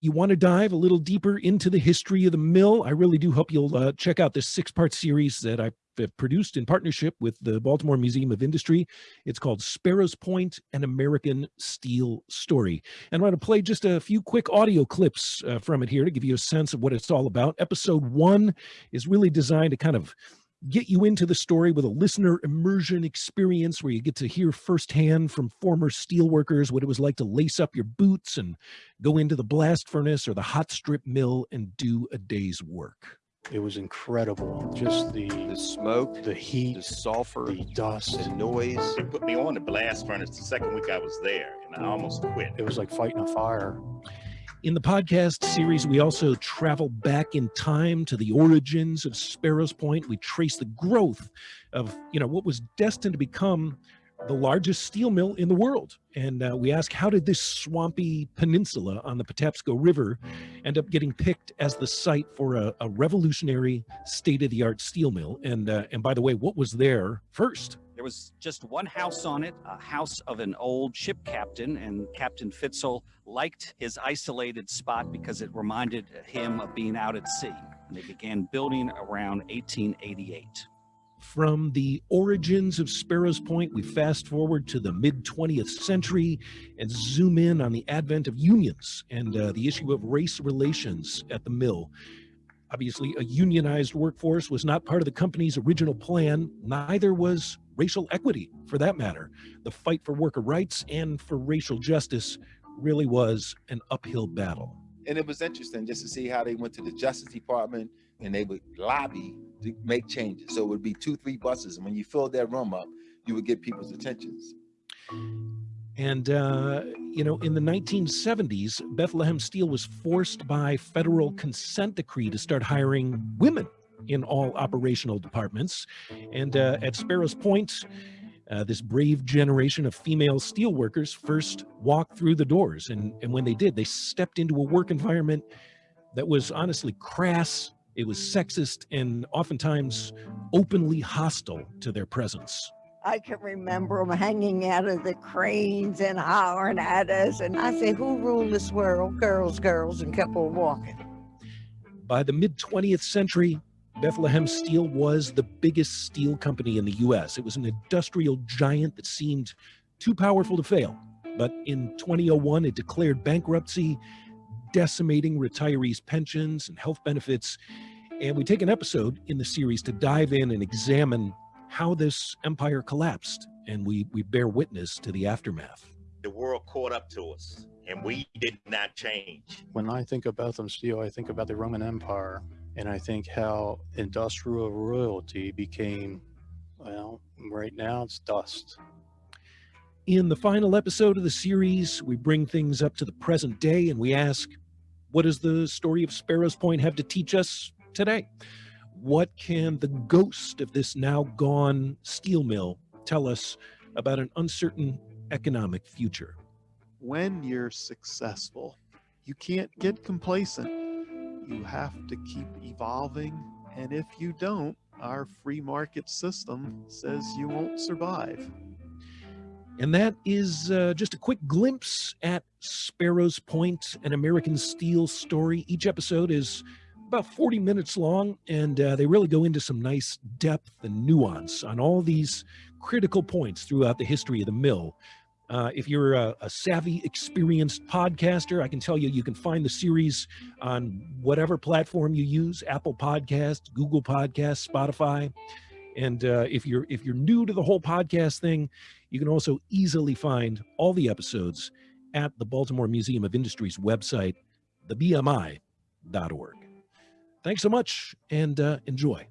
you want to dive a little deeper into the history of the mill, I really do hope you'll uh, check out this six-part series that I have produced in partnership with the Baltimore Museum of Industry. It's called Sparrows Point, an American Steel Story. And I'm going to play just a few quick audio clips uh, from it here to give you a sense of what it's all about. Episode one is really designed to kind of get you into the story with a listener immersion experience where you get to hear firsthand from former steelworkers what it was like to lace up your boots and go into the blast furnace or the hot strip mill and do a day's work. It was incredible. Just the, the smoke, the heat, the sulfur, the dust, the noise. They put me on the blast furnace the second week I was there, and I almost quit. It was like fighting a fire. In the podcast series, we also travel back in time to the origins of Sparrows Point. We trace the growth of, you know, what was destined to become the largest steel mill in the world. And uh, we ask, how did this swampy peninsula on the Patapsco River end up getting picked as the site for a, a revolutionary state-of-the-art steel mill? And, uh, and by the way, what was there first? There was just one house on it, a house of an old ship captain, and Captain Fitzel liked his isolated spot because it reminded him of being out at sea. And they began building around 1888. From the origins of Sparrows Point, we fast forward to the mid 20th century and zoom in on the advent of unions and uh, the issue of race relations at the mill. Obviously, a unionized workforce was not part of the company's original plan, neither was racial equity for that matter. The fight for worker rights and for racial justice really was an uphill battle. And it was interesting just to see how they went to the Justice Department and they would lobby to make changes. So it would be two, three buses. And when you filled that room up, you would get people's attentions. And, uh, you know, in the 1970s, Bethlehem Steel was forced by federal consent decree to start hiring women in all operational departments. And uh, at Sparrows Point, uh, this brave generation of female steelworkers first walked through the doors. And, and when they did, they stepped into a work environment that was honestly crass, it was sexist, and oftentimes openly hostile to their presence. I can remember them hanging out of the cranes and hollering at us. And I said, who ruled this world? Girls, girls, and kept on walking. By the mid 20th century, Bethlehem Steel was the biggest steel company in the US. It was an industrial giant that seemed too powerful to fail. But in 2001, it declared bankruptcy, decimating retirees' pensions and health benefits. And we take an episode in the series to dive in and examine how this empire collapsed, and we, we bear witness to the aftermath. The world caught up to us, and we did not change. When I think about them steel, I think about the Roman Empire, and I think how industrial royalty became, well, right now it's dust. In the final episode of the series, we bring things up to the present day and we ask, what does the story of Sparrows Point have to teach us today? What can the ghost of this now gone steel mill tell us about an uncertain economic future? When you're successful, you can't get complacent. You have to keep evolving. And if you don't, our free market system says you won't survive. And that is uh, just a quick glimpse at Sparrows Point, an American steel story. Each episode is about 40 minutes long, and uh, they really go into some nice depth and nuance on all these critical points throughout the history of the mill. Uh, if you're a, a, savvy, experienced podcaster, I can tell you, you can find the series on whatever platform you use, Apple Podcasts, Google Podcasts, Spotify. And uh, if you're if you're new to the whole podcast thing, you can also easily find all the episodes at the Baltimore Museum of Industry's website, thebmi.org. Thanks so much and uh, enjoy.